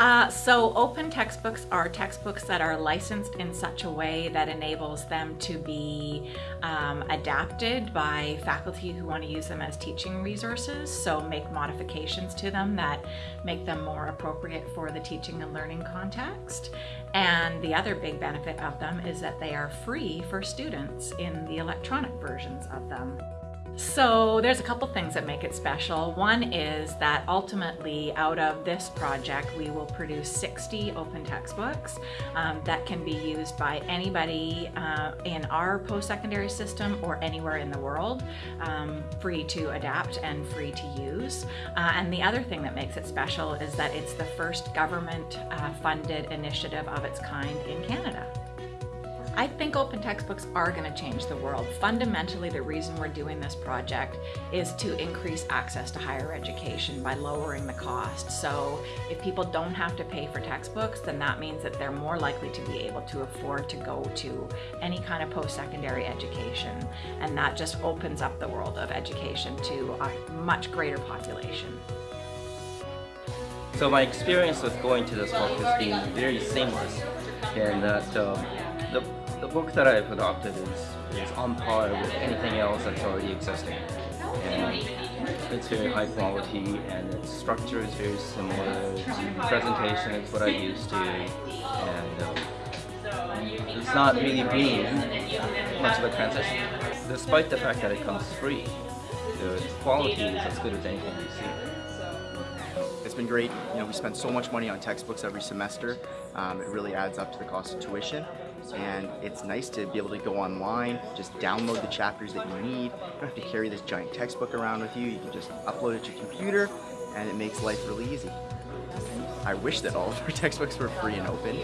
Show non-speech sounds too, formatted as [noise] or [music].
Uh, so open textbooks are textbooks that are licensed in such a way that enables them to be um, adapted by faculty who want to use them as teaching resources. So make modifications to them that make them more appropriate for the teaching and learning context. And the other big benefit of them is that they are free for students in the electronic versions of them. So there's a couple things that make it special. One is that ultimately out of this project we will produce 60 open textbooks um, that can be used by anybody uh, in our post-secondary system or anywhere in the world, um, free to adapt and free to use. Uh, and the other thing that makes it special is that it's the first government uh, funded initiative of its kind in Canada. I think open textbooks are going to change the world. Fundamentally, the reason we're doing this project is to increase access to higher education by lowering the cost. So if people don't have to pay for textbooks, then that means that they're more likely to be able to afford to go to any kind of post-secondary education. And that just opens up the world of education to a much greater population. So my experience with going to this book has been very seamless and that um, the, the book that I've adopted is, is on par with anything else that's already existing. And it's very high quality and its structure is very similar to presentation, it's what I used to. And um, it's not really been much of a transition. Despite the fact that it comes free, the quality is as good as anything you see. It's been great. You know, we spend so much money on textbooks every semester. Um, it really adds up to the cost of tuition. And it's nice to be able to go online, just download the chapters that you need. You don't have to carry this giant textbook around with you. You can just upload it to your computer and it makes life really easy. I wish that all of our [laughs] textbooks were free and open.